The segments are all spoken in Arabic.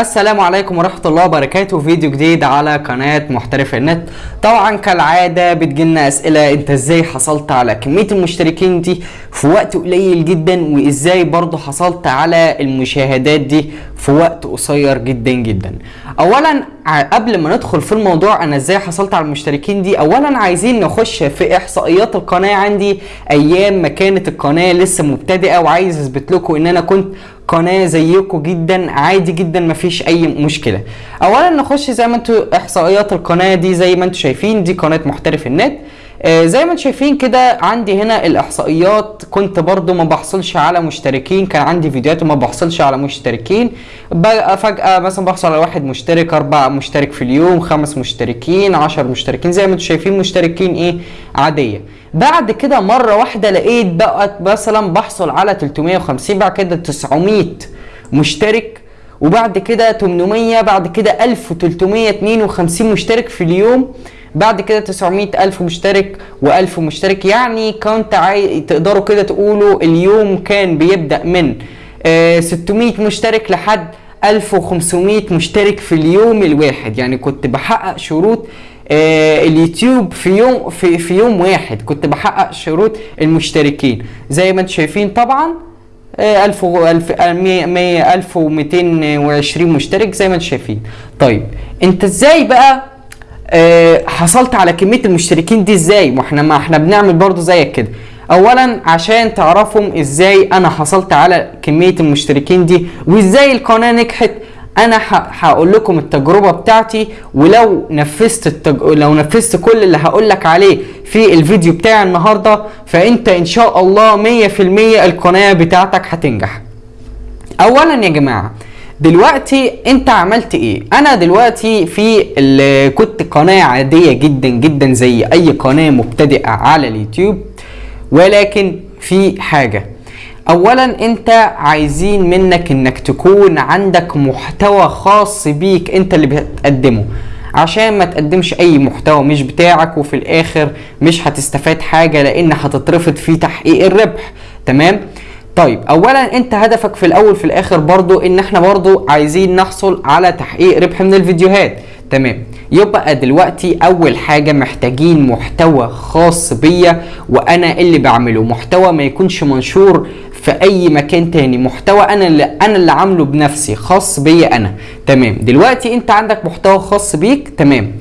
السلام عليكم ورحمة الله وبركاته. فيديو جديد على قناة محترف النت. طبعا كالعادة بتجيلنا أسئلة أنت إزاي حصلت على كمية المشتركين دي في وقت قليل جدا؟ وإزاي برضو حصلت على المشاهدات دي في وقت قصير جدا جدا؟ اولا قبل ما ندخل في الموضوع أنا إزاي حصلت على المشتركين دي؟ اولا عايزين نخش في إحصائيات القناة. عندي أيام ما كانت القناة لسه مبتدئة وعايز أثبت لكم إن أنا كنت قناة زيكم جدا عادي جدا مفيش أي مشكلة. اولا نخش زي ما أنتوا إحصائيات القناة دي زي ما أنتوا شايفين دي قناة محترف النت. زي ما أنتوا شايفين كده عندي هنا الإحصائيات. كنت برضو ما بحصلش على مشتركين كان عندي فيديوهات وما بحصلش على مشتركين. بقى فجأة مثلا بحصل على واحد مشترك أربعة مشترك في اليوم خمس مشتركين عشر مشتركين. زي ما أنتوا شايفين مشتركين إيه؟ عادية. بعد كده مرة واحدة لقيت بقت مثلا بحصل على 350 بعد كده 900 مشترك وبعد كده 800 بعد كده 1352 مشترك في اليوم. بعد كده 900 ألف مشترك و1000 مشترك. يعني كنت عاي... تقدروا كده تقولوا اليوم كان بيبدأ من آه 600 مشترك لحد 1500 مشترك في اليوم الواحد. يعني كنت بحقق شروط آه اليوتيوب في يوم في, في يوم واحد. كنت بحقق شروط المشتركين. زي ما أنتم شايفين طبعا آه، 1000 و 1000 آه، 100 100 1220 مشترك زي ما أنتم شايفين. طيب انت إزاي بقى آه، حصلت على كمية المشتركين دي إزاي؟ ما إحنا ما إحنا بنعمل برضو زيك كده. اولا عشان تعرفوا إزاي أنا حصلت على كمية المشتركين دي وازاي القناة نجحت أنا هقول لكم التجربة بتاعتي ولو نفذت التج... لو نفذت كل اللي هقول لك عليه في الفيديو بتاعي النهارده فأنت إن شاء الله 100% القناة بتاعتك هتنجح. اولا يا جماعة دلوقتي انت عملت إيه؟ أنا دلوقتي في كنت قناة عادية جدا جدا زي اي قناة مبتدئة على اليوتيوب ولكن في حاجة. اولا انت عايزين منك انك تكون عندك محتوى خاص بيك انت اللي بتقدمه. عشان ما تقدمش أي محتوى مش بتاعك وفي الآخر مش هتستفاد حاجة لأن هتترفض في تحقيق الربح تمام؟ طيب اولا أنت هدفك في الأول في الآخر برضو إن إحنا برضو عايزين نحصل على تحقيق ربح من الفيديوهات. تمام. يبقى دلوقتي أول حاجة محتاجين محتوى خاص بيا وأنا اللي بعمله. محتوى ما يكونش منشور في أي مكان تاني. محتوى أنا اللي أنا اللي عامله بنفسي خاص بيا أنا. تمام. دلوقتي أنت عندك محتوى خاص بيك تمام.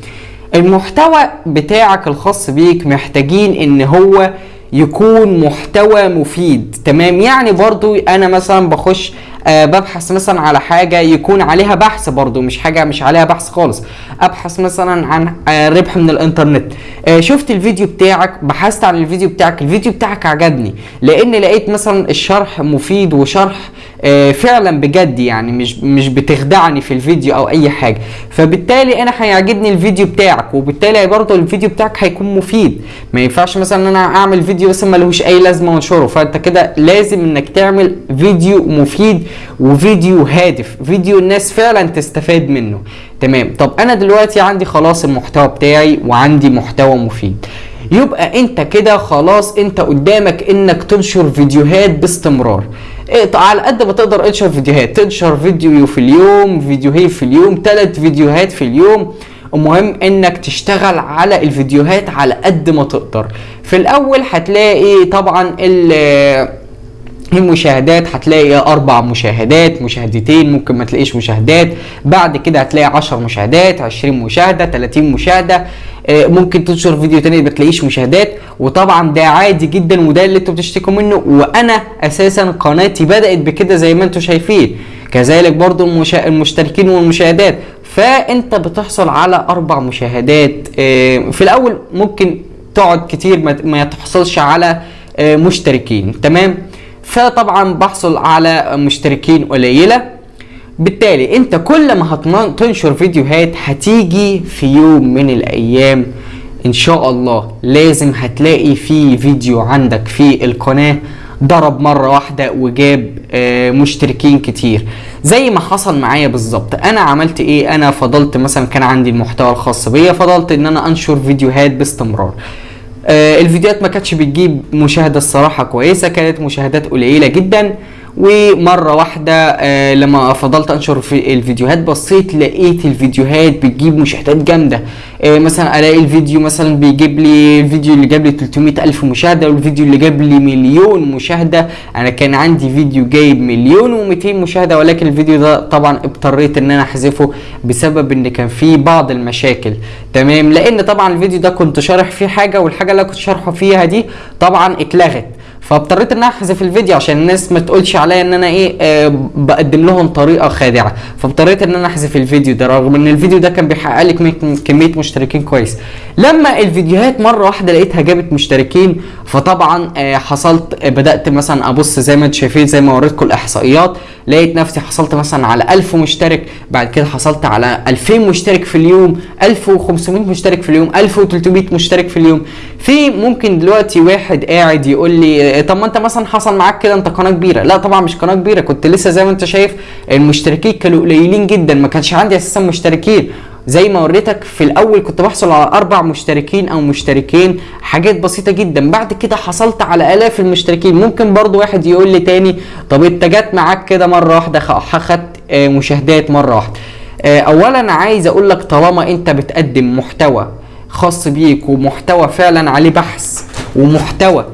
المحتوى بتاعك الخاص بيك محتاجين إن هو يكون محتوى مفيد. تمام؟ يعني برضو أنا مثلا بخش آه ببحث مثلا على حاجة يكون عليها بحث برضو مش حاجة مش عليها بحث خالص. أبحث مثلا عن آه ربح من الإنترنت. آه شفت الفيديو بتاعك بحثت عن الفيديو بتاعك. الفيديو بتاعك عجبني لأن لقيت مثلا الشرح مفيد وشرح فعلا بجد يعني مش مش بتخدعني في الفيديو أو أي حاجة. فبالتالي أنا هيعجبني الفيديو بتاعك وبالتالي برضه الفيديو بتاعك هيكون مفيد. ما ينفعش مثلا إن أنا أعمل فيديو بس ملهوش أي لازمة وانشره. فأنت كده لازم إنك تعمل فيديو مفيد وفيديو هادف فيديو الناس فعلا تستفاد منه. تمام. طب أنا دلوقتي عندي خلاص المحتوى بتاعي وعندي محتوى مفيد. يبقى أنت كده خلاص أنت قدامك إنك تنشر فيديوهات باستمرار. على قد ما تقدر انشر فيديوهات. تنشر فيديو في اليوم فيديوهين في اليوم ثلاث فيديوهات في اليوم. المهم إنك تشتغل على الفيديوهات على قد ما تقدر. في الأول هتلاقي طبعا ال المشاهدات هتلاقي أربع مشاهدات مشاهدتين ممكن ما تلاقيش مشاهدات. بعد كده هتلاقي 10 مشاهدات 20 مشاهدة 30 مشاهدة. ممكن تنشر فيديو تاني ما تلاقيش مشاهدات. وطبعا ده عادي جدا وده اللي أنتوا بتشتكوا منه. وأنا أساسا قناتي بدأت بكده زي ما أنتوا شايفين. كذلك برضو المشا... المشتركين والمشاهدات. فأنت بتحصل على أربع مشاهدات. آه، في الأول ممكن تقعد كتير ما, ما تحصلش على آه، مشتركين. تمام؟ فطبعا بحصل على مشتركين قليلة. بالتالي انت كل ما هتنشر فيديوهات هتيجي في يوم من الأيام. إن شاء الله لازم هتلاقي في فيديو عندك في القناة. ضرب مرة واحدة وجاب آه، مشتركين كتير. زي ما حصل معايا بالظبط. أنا عملت إيه؟ أنا فضلت مثلا كان عندي المحتوى الخاص بيا فضلت إن أنا أنشر فيديوهات باستمرار. آه، الفيديوهات ما كانتش بتجيب مشاهدة الصراحة كويسة كانت مشاهدات قليلة جدا. ومرة واحدة آه لما فضلت أنشر في الفيديوهات بصيت لقيت الفيديوهات بتجيب مشاهدات جامدة. آه مثلا ألاقي الفيديو مثلا بيجيب لي الفيديو اللي جاب لي 300 ألف مشاهدة والفيديو اللي جاب لي مليون مشاهدة. أنا كان عندي فيديو جايب مليون و200 مشاهدة ولكن الفيديو ده طبعا اضطريت إن أنا أحذفه بسبب إن كان فيه بعض المشاكل. تمام؟ لأن طبعا الفيديو ده كنت شارح فيه حاجة والحاجة اللي كنت شارحه فيها دي طبعا اتلغت. فاضطريت إن أحذف الفيديو عشان الناس ما تقولش عليا إن أنا إيه آه بقدم لهم طريقة خادعة. فاضطريت إن أنا أحذف الفيديو ده رغم إن الفيديو ده كان بيحقق لي كمية مشتركين كويس. لما الفيديوهات مرة واحدة لقيتها جابت مشتركين فطبعا آه حصلت آه بدأت مثلا أبص زي ما أنتم شايفين زي ما وريتكم الإحصائيات لقيت نفسي حصلت مثلا على 1000 مشترك بعد كده حصلت على 2000 مشترك في اليوم 1500 مشترك في اليوم 1300 مشترك في اليوم. في ممكن دلوقتي واحد قاعد يقول لي طب ما انت مثلا حصل معاك كده انت قناة كبيرة. لا طبعا مش قناة كبيرة كنت لسه زي ما انت شايف المشتركين كانوا قليلين جدا ما كانش عندي أساسا مشتركين. زي ما وريتك في الأول كنت بحصل على أربع مشتركين أو مشتركين حاجات بسيطة جدا. بعد كده حصلت على آلاف المشتركين. ممكن برضو واحد يقول لي تاني طب انت جت معاك كده مرة واحدة خدت مشاهدات مرة واحدة. اولا عايز أقول لك طالما انت بتقدم محتوى خاص بيك ومحتوى فعلا عليه بحث ومحتوى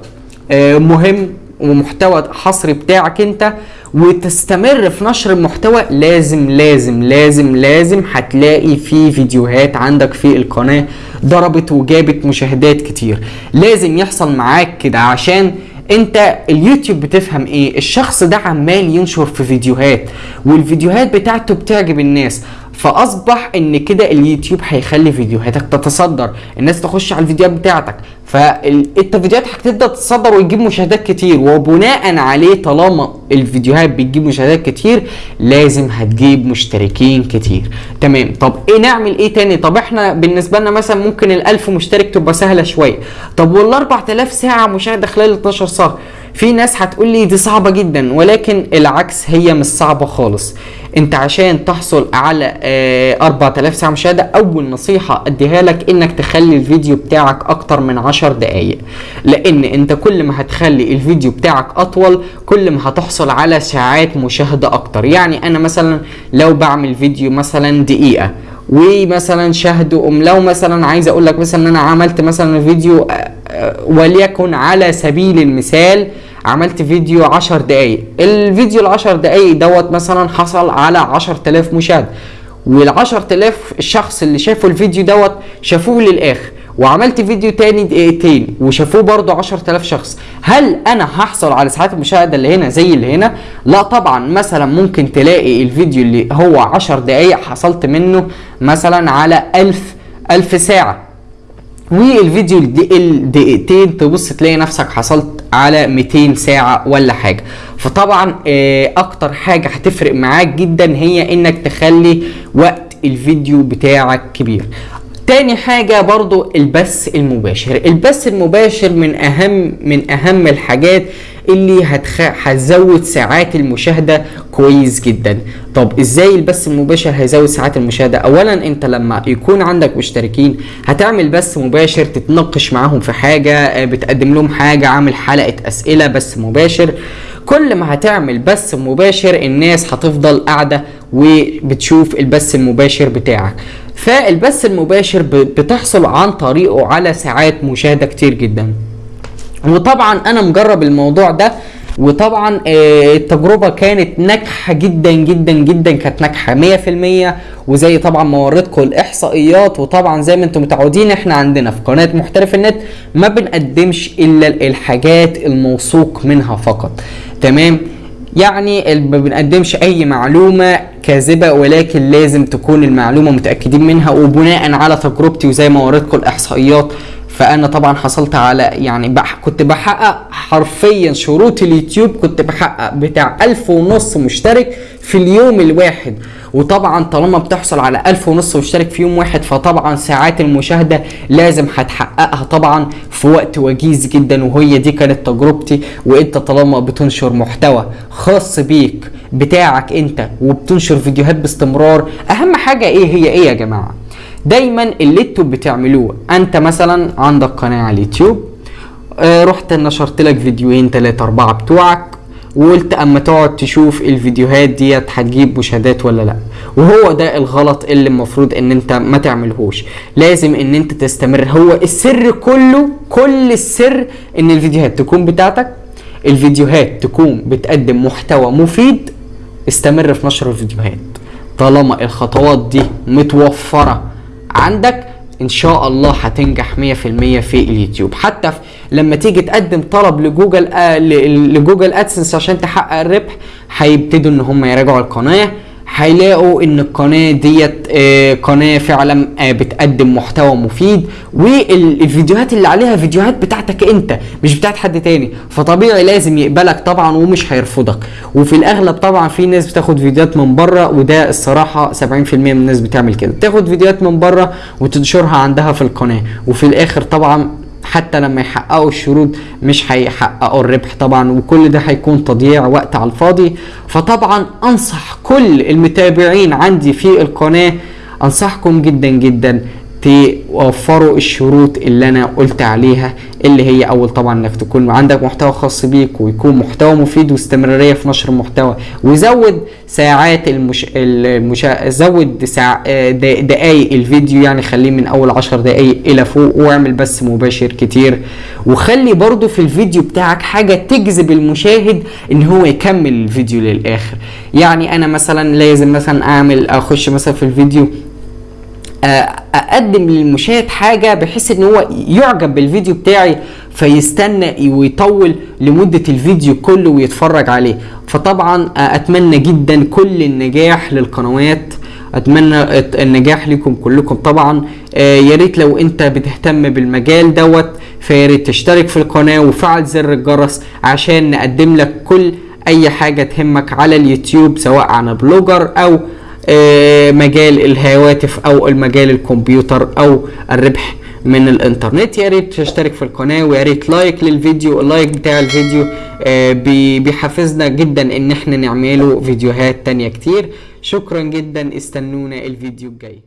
مهم ومحتوى حصري بتاعك انت وتستمر في نشر المحتوى لازم لازم لازم لازم هتلاقي في فيديوهات عندك في القناة ضربت وجابت مشاهدات كتير. لازم يحصل معاك كده عشان انت اليوتيوب بتفهم إيه. الشخص ده عمال ينشر في فيديوهات والفيديوهات بتاعته بتعجب الناس. فأصبح إن كده اليوتيوب هيخلي فيديوهاتك تتصدر. الناس تخش على الفيديوهات بتاعتك. فانت فيديوهات هتبدأ تتصدر وتجيب مشاهدات كتير. وبناء عليه طالما الفيديوهات بتجيب مشاهدات كتير لازم هتجيب مشتركين كتير. تمام. طب إيه نعمل إيه تاني؟ طب إحنا بالنسبة لنا مثلا ممكن الألف مشترك تبقى سهلة شوية. طب وال 4000 ساعة مشاهدة خلال 12 شهر في ناس هتقول لي دي صعبة جدا ولكن العكس هي مش صعبة خالص. انت عشان تحصل على آه 4000 ساعة مشاهدة أول نصيحة أديها لك إنك تخلي الفيديو بتاعك أكتر من 10 دقايق. لأن انت كل ما هتخلي الفيديو بتاعك أطول كل ما هتحصل على ساعات مشاهدة أكتر. يعني أنا مثلا لو بعمل فيديو مثلا دقيقة ومثلا شاهدوا أم لو مثلا عايز أقول لك مثلا إن أنا عملت مثلا فيديو وليكن على سبيل المثال عملت فيديو 10 دقايق. الفيديو ال 10 دقايق دوت مثلا حصل على 10000 مشاهده وال 10000 الشخص اللي شافوا الفيديو دوت شافوه للآخر. وعملت فيديو تاني دقيقتين وشافوه برضه 10000 شخص. هل أنا هحصل على ساعات المشاهدة اللي هنا زي اللي هنا؟ لا طبعا. مثلا ممكن تلاقي الفيديو اللي هو 10 دقايق حصلت منه مثلا على 1000 1000 ساعة. والفيديو الدقيقتين تبص تلاقي نفسك حصلت على 200 ساعة ولا حاجة. فطبعا أكتر حاجة هتفرق معاك جدا هي إنك تخلي وقت الفيديو بتاعك كبير. تاني حاجة برضو البث المباشر. البث المباشر من أهم من أهم الحاجات اللي هتخ... هتزود ساعات المشاهدة كويس جدا. طب إزاي البث المباشر هيزود ساعات المشاهدة؟ اولا أنت لما يكون عندك مشتركين هتعمل بث مباشر تتناقش معاهم في حاجة بتقدم لهم حاجة عامل حلقة أسئلة بث مباشر. كل ما هتعمل بث مباشر الناس هتفضل قاعدة وبتشوف البث المباشر بتاعك. فالبث المباشر بتحصل عن طريقه على ساعات مشاهدة كتير جدا. وطبعا أنا مجرب الموضوع ده وطبعا التجربة كانت ناجحة جدا جدا جدا كانت ناجحة 100% وزي طبعا ما وريتكم الإحصائيات وطبعا زي ما أنتم متعودين إحنا عندنا في قناة محترف النت ما بنقدمش إلا الحاجات الموثوق منها فقط. تمام؟ يعني ما بنقدمش أي معلومة كاذبة ولكن لازم تكون المعلومة متأكدين منها. وبناء على تجربتي وزي ما وريتكم الإحصائيات فأنا طبعا حصلت على يعني بح كنت بحقق حرفيا شروط اليوتيوب كنت بحقق بتاع ألف ونص مشترك في اليوم الواحد. وطبعا طالما بتحصل على ألف ونص مشترك في يوم واحد فطبعا ساعات المشاهدة لازم هتحققها طبعا في وقت وجيز جدا وهي دي كانت تجربتي. وإنت طالما بتنشر محتوى خاص بيك بتاعك إنت وبتنشر فيديوهات باستمرار أهم حاجة إيه؟ هي إيه يا جماعة؟ دايما اللي أنتوا بتعملوه أنت مثلا عندك قناة على اليوتيوب آه رحت نشرت لك فيديوهين ثلاثة أربعة بتوعك وقلت أما تقعد تشوف الفيديوهات ديت هتجيب مشاهدات ولا لأ. وهو ده الغلط اللي المفروض إن أنت ما تعملهوش. لازم إن أنت تستمر. هو السر كله كل السر إن الفيديوهات تكون بتاعتك. الفيديوهات تكون بتقدم محتوى مفيد. استمر في نشر الفيديوهات. طالما الخطوات دي متوفرة عندك إن شاء الله هتنجح 100% في اليوتيوب. حتى في لما تيجي تقدم طلب لجوجل آه ل Google AdSense عشان تحقق الربح هيبتدوا إن هم يراجعوا القناة. هيلاقوا إن القناة ديت آه، قناة فعلا آه، بتقدم محتوى مفيد والفيديوهات اللي عليها فيديوهات بتاعتك أنت مش بتاعت حد تاني. فطبيعي لازم يقبلك طبعا ومش هيرفضك. وفي الأغلب طبعا في ناس بتاخد فيديوهات من بره وده الصراحة 70% من الناس بتعمل كده. تاخد فيديوهات من بره وتنشرها عندها في القناة. وفي الآخر طبعا حتى لما يحققوا الشروط مش هيحققوا الربح طبعا وكل ده هيكون تضييع وقت على الفاضي. فطبعا أنصح كل المتابعين عندي في القناة أنصحكم جدا جدا. توفروا الشروط اللي أنا قلت عليها اللي هي أول طبعا إنك تكون عندك محتوى خاص بيك ويكون محتوى مفيد واستمرارية في نشر المحتوى. وزود ساعات المش... المشا... زود ساع... دقايق الفيديو يعني خليه من أول 10 دقايق إلى فوق واعمل بس مباشر كتير. وخلي برضو في الفيديو بتاعك حاجة تجذب المشاهد إن هو يكمل الفيديو للآخر. يعني أنا مثلا لازم مثلا أعمل أخش مثلا في الفيديو أقدم للمشاهد حاجة بحيث إن هو يعجب بالفيديو بتاعي فيستنى ويطول لمدة الفيديو كله ويتفرج عليه. فطبعا أتمنى جدا كل النجاح للقنوات. أتمنى النجاح لكم كلكم. طبعا آه، يا ريت لو أنت بتهتم بالمجال دوت فيا ريت تشترك في القناة وفعل زر الجرس عشان نقدم لك كل أي حاجة تهمك على اليوتيوب سواء عن Blogger أو مجال الهواتف أو المجال الكمبيوتر أو الربح من الإنترنت. يا ريت تشترك في القناة ويا ريت like للفيديو ال like بتاع الفيديو آه، بي- بيحفزنا جدا إن إحنا نعمله فيديوهات تانية كتير. شكرا جدا استنونا الفيديو الجاي.